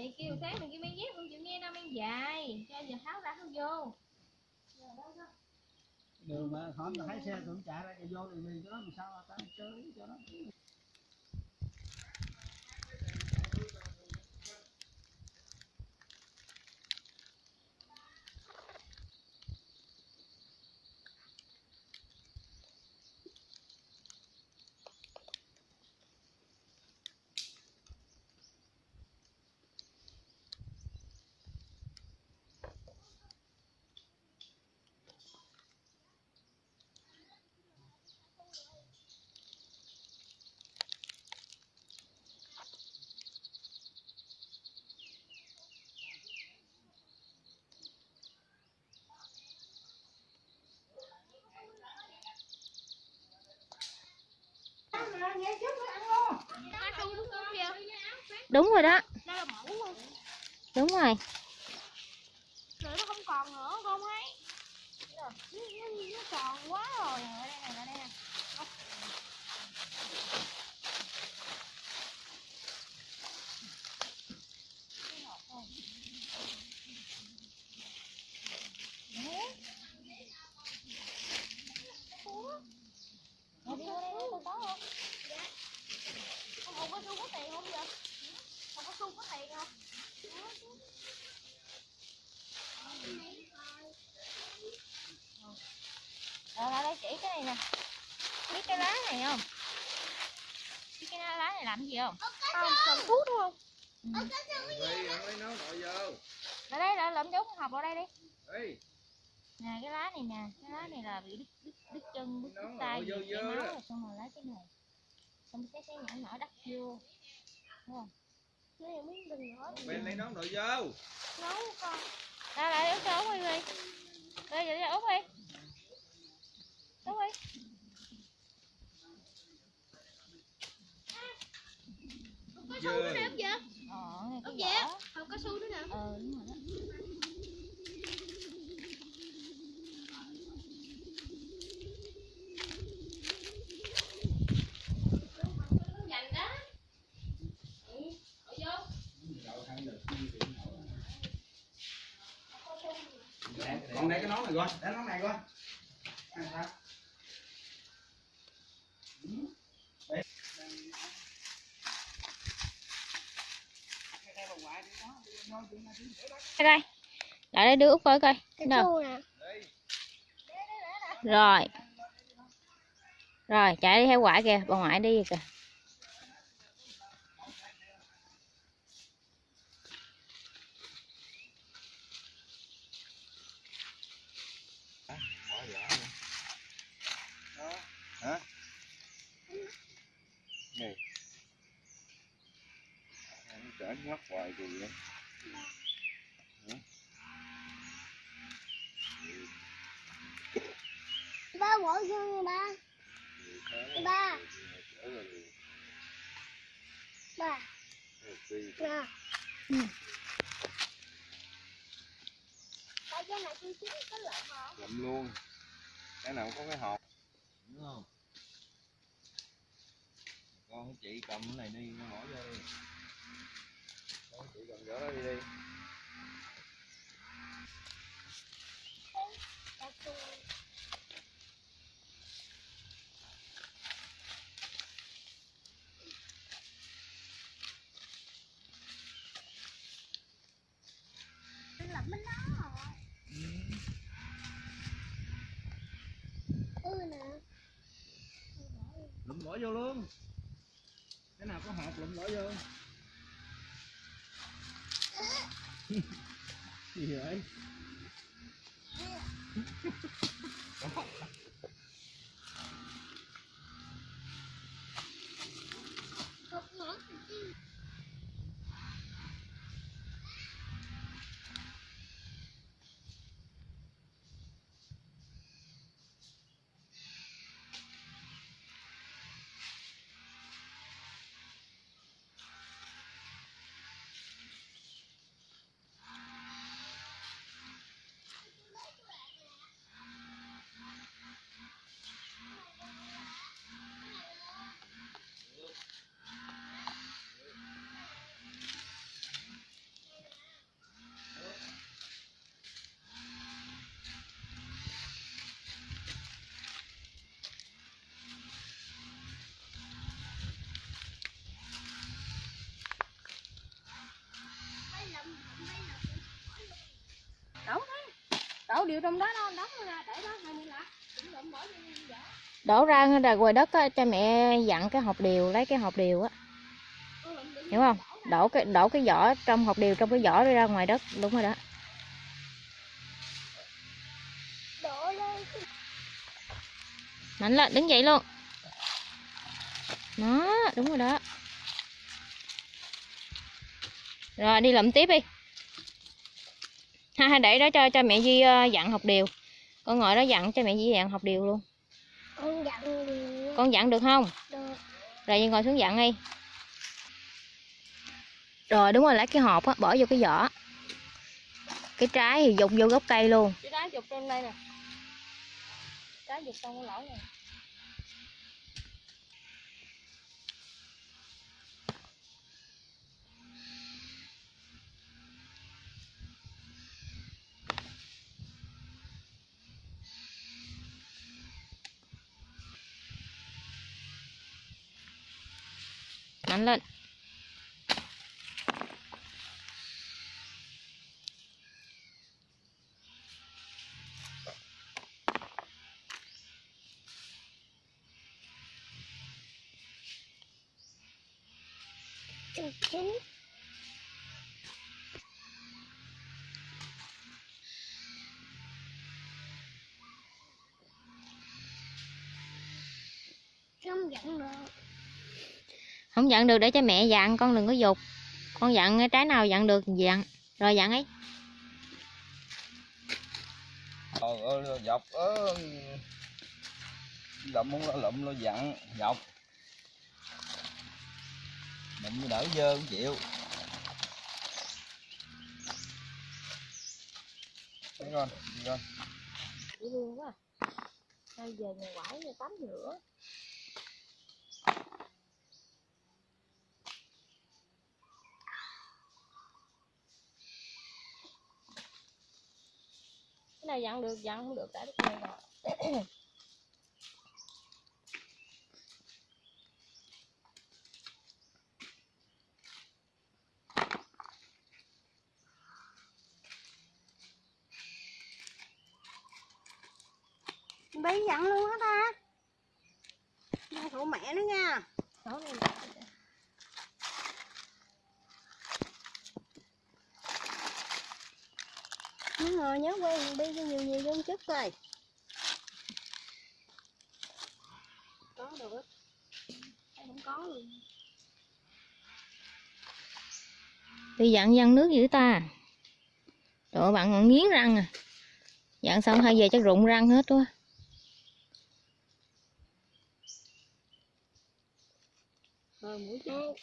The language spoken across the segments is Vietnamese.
thì kêu sáng mình kêu mang dép không chịu nghe đâu mang dài Cho giờ tháo ra không vô Đường mà không thấy xe cũng chạy ra vô thì mình cho nó làm sao ta chơi cho nó. Cao su đúng không kìa? Đúng rồi đó. Đúng Rồi nó không còn nữa con thấy. Nó, nó, nó tròn quá rồi. Ở đây này, ở đây nè. Ở đây, ở đây, ở đây, có không? Không hộp cao su có tiền không vậy? Hộp cao su có tiền không? Rồi lại đây chỉ cái này nè Biết cái lá này không? Biết cái lá này làm gì không? Không, cần thuốc đúng không? Vô. Ở đây là lượm dấu học vào đây đi. Nè cái lá này nè Cái lá này là bị đứt, đứt, đứt chân, đứt, đứt tay chảy dơ máu rồi xong rồi lấy cái này Xong cái cái nhỏ nhỏ đắp vô Đây là miếng gừng nữa. Bên lấy nấu nội vô. Nấu con. Ra lại út cho út đi đi Đây vậy đi út đi Út đi su nữa nè ông. Ờ, cái Ông vỏ Hộp cao su nữa nè. Ờ đúng rồi đó Dành đó. Con để cái nón này coi, để nón này coi. Ăn sao? Đây coi. Lại đây đưa út coi coi. cái Đâu? chu nè Rồi. Rồi, chạy đi theo ngoại kìa, bà ngoại đi kìa. hả này anh trở mắt hoài gì vậy ba bỏ vô ba. Ba. Ba. Ba. Lụm luôn. Cái nào có cái hộp? Đúng không? Con chị cầm cái này đi nó bỏ vô đi con chị gỡ nó đi đi lụm bỏ vô luôn. Cái nào có hộp lụm bỏ vô? Gì vậy? đổ điều trong đó đó đóng ra để đó hai mươi lạ cũng đụng bỏ vô Đổ ra ra ngoài đất á, cho mẹ dặn cái hộp điều, lấy cái hộp điều á. Đựng Hiểu không? Đổ cái đổ cái vỏ trong hộp điều trong cái vỏ đi ra ngoài đất, đúng rồi đó. Mạnh lên, đứng dậy luôn. Đó, đúng rồi đó. Rồi đi lụm tiếp đi. Ha ha để đó cho cho mẹ Duy ờ, dặn học điều. Con ngồi đó dặn cho mẹ Duy dặn học điều luôn. con dặn điều Con dặn được không? được Rồi Duy ngồi xuống dặn đi. Rồi đúng rồi lấy cái hộp á, bỏ vô cái vỏ. Cái trái thì dùng vô gốc cây luôn. cái đá dục trên đây nè đá dục trong cái lỗ này bán lên. chân không dặn được không dặn được để cho mẹ dặn, con đừng có dục. Con dặn trái nào dặn được thì dặn. Rồi dặn ấy. Trời ơi, dọc ớ lụm lo lụm lo dặn dọc lụm đỡ dơ không chịu thấy con đi con Dễ thương quá. Thôi về nhà quải tắm rửa. nào dặn được dặn không được cả đứt dây rồi. Bị dặn luôn á ta? Nay của mẹ nữa nha. Đó, này. Nhớ ngồi nhớ quen Bi cho nhiều nhiều hơn chút coi. Có được. Thấy không có luôn. Đi dặn văng nước dữ ta. Trời bạn còn nghiến răng à. Dặn xong hai về chắc rụng răng hết quá. Rồi mũi chứ.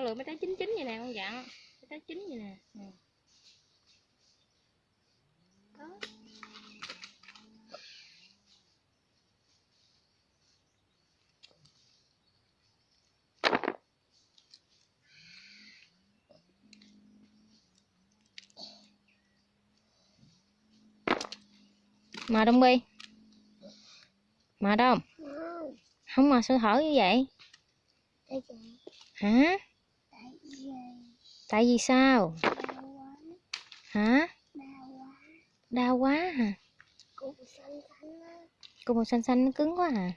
Có lượt mấy trái chín chín vậy nè con dặn. Mấy trái chín vậy nè. Ừ. Mà đông bi. Mà đông. Không mà sao thở như vậy? Hả? Tại vì sao? Hả? Đau quá hả? Cục màu xanh xanh nó cứng quá hả?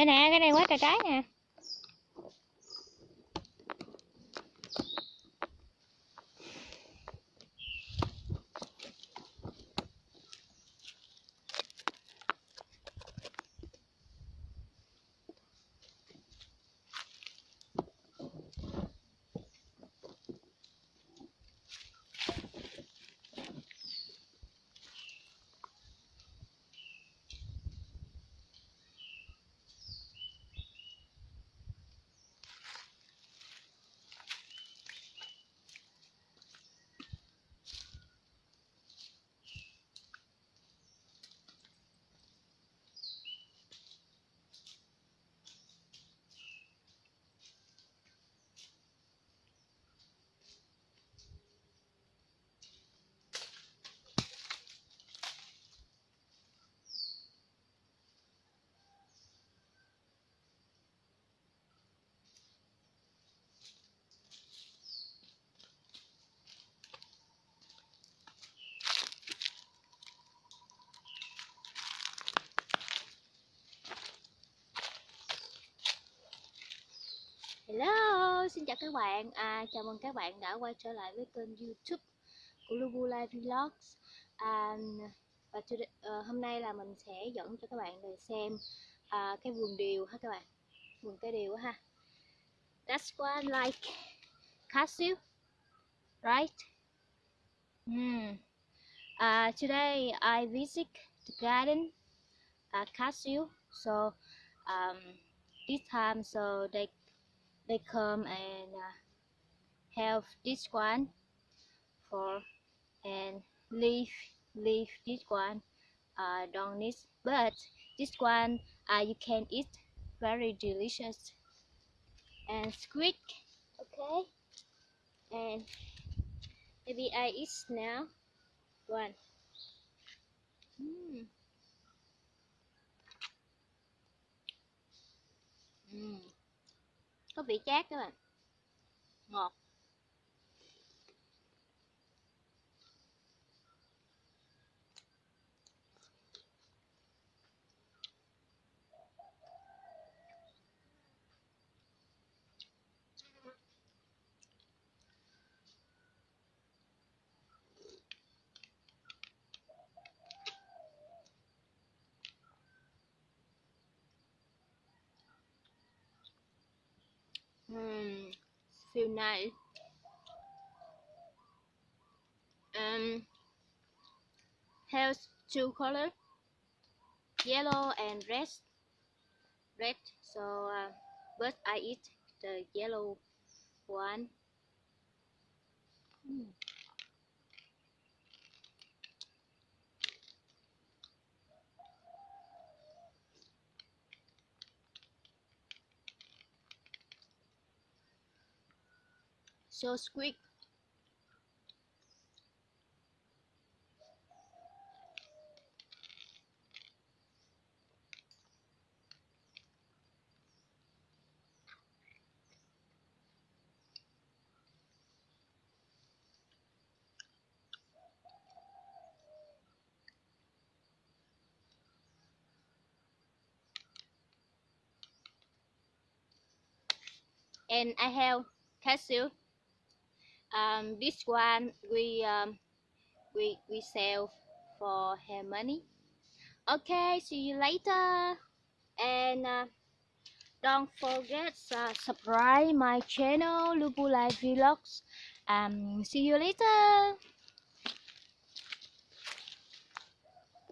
Đây nè cái này quá trời trái nè. Hello, xin chào các bạn. À, chào mừng các bạn đã quay trở lại với kênh YouTube của Lubu Life Vlogs. À, và today, uh, ờ, hôm nay là mình sẽ dẫn cho các bạn để xem uh, cái vườn điều ha các bạn. Vườn cây điều ha. That's one like cashew, right? Hmm. Uh, today I visit the garden uh, cashew. So um, this time so they they come and uh, have this one for and leave leave this one uh, don't need but this one uh, you can eat very delicious. And squid okay? And maybe I eat now. One có vị chát các bạn. Ngọt. Um, has two color, yellow and red. Red. So, uh, but I eat the yellow one. Mm. So squeak. And I have cashew um, this one we um, we we sell for her money. Okay see you later. And uh, don't forget uh, subscribe my channel Lubu Life Vlogs. Um see you later